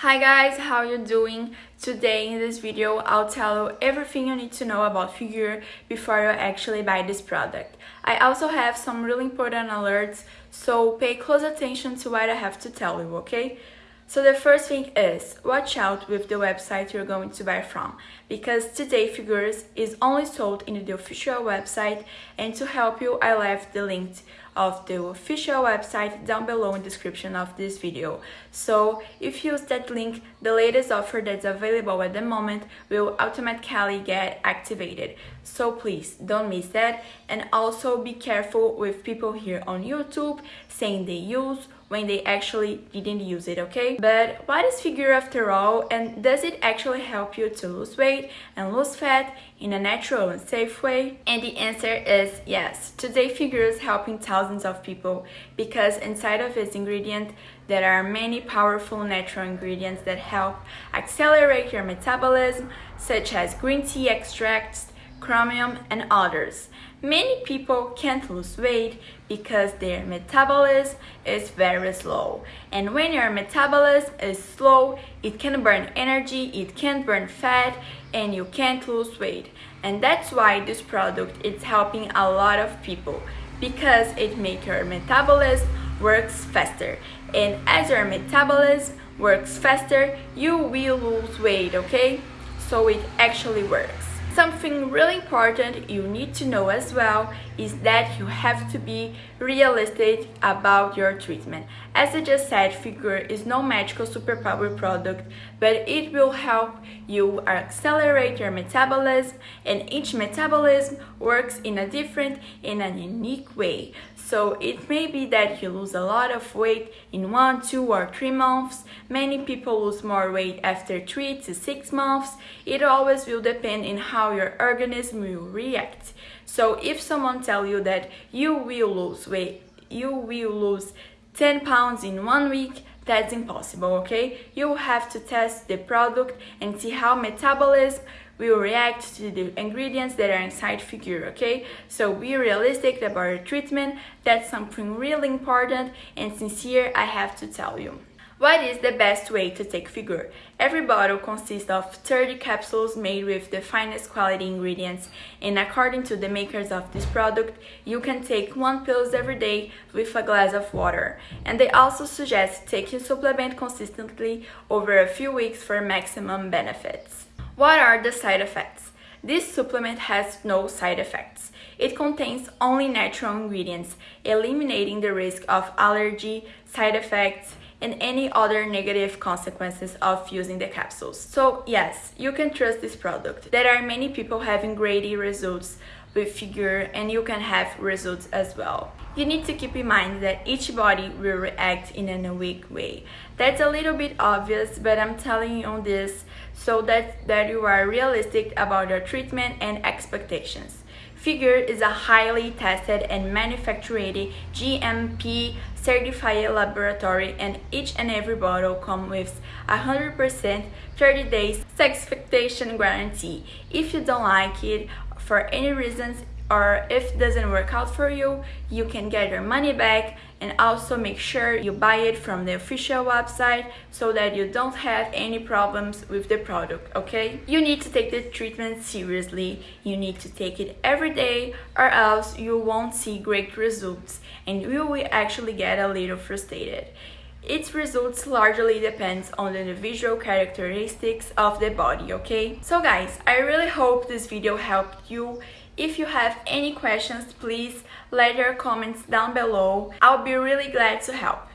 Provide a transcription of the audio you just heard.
Hi guys, how you doing? Today in this video I'll tell you everything you need to know about Figure before you actually buy this product. I also have some really important alerts, so pay close attention to what I have to tell you, okay? So the first thing is, watch out with the website you're going to buy from, because today Figures is only sold in the official website and to help you I left the link of the official website down below in description of this video. So if you use that link, the latest offer that's available at the moment will automatically get activated. So please don't miss that and also be careful with people here on YouTube saying they use when they actually didn't use it, okay? But what is figure after all and does it actually help you to lose weight and lose fat in a natural and safe way? And the answer is yes. Today figure is helping thousands of people because inside of its ingredient there are many powerful natural ingredients that help accelerate your metabolism such as green tea extracts, chromium and others. Many people can't lose weight because their metabolism is very slow. And when your metabolism is slow, it can burn energy, it can burn fat, and you can't lose weight. And that's why this product is helping a lot of people because it makes your metabolism works faster. And as your metabolism works faster, you will lose weight, okay? So it actually works. Something really important you need to know as well is that you have to be realistic about your treatment. As I just said, Figure is no magical superpower product, but it will help you accelerate your metabolism and each metabolism works in a different, in a unique way. So it may be that you lose a lot of weight in one, two or three months. Many people lose more weight after three to six months. It always will depend on how your organism will react. So if someone tell you that you will lose weight, you will lose 10 pounds in one week, that's impossible, okay? You have to test the product and see how metabolism will react to the ingredients that are inside figure, okay? So be realistic about your treatment, that's something really important and sincere I have to tell you. What is the best way to take figure? Every bottle consists of 30 capsules made with the finest quality ingredients and according to the makers of this product, you can take one pills every day with a glass of water. And they also suggest taking supplement consistently over a few weeks for maximum benefits. What are the side effects? This supplement has no side effects. It contains only natural ingredients, eliminating the risk of allergy, side effects, and any other negative consequences of using the capsules. So yes, you can trust this product. There are many people having great results with figure and you can have results as well. You need to keep in mind that each body will react in a unique way. That's a little bit obvious, but I'm telling you on this so that, that you are realistic about your treatment and expectations. Figure is a highly tested and manufactured GMP certified laboratory and each and every bottle comes with 100% 30 days satisfaction guarantee. If you don't like it for any reasons or if it doesn't work out for you, you can get your money back and also make sure you buy it from the official website so that you don't have any problems with the product, okay? You need to take the treatment seriously. You need to take it every day or else you won't see great results and you will actually get a little frustrated. Its results largely depends on the individual characteristics of the body, okay? So guys, I really hope this video helped you. If you have any questions, please let your comments down below. I'll be really glad to help.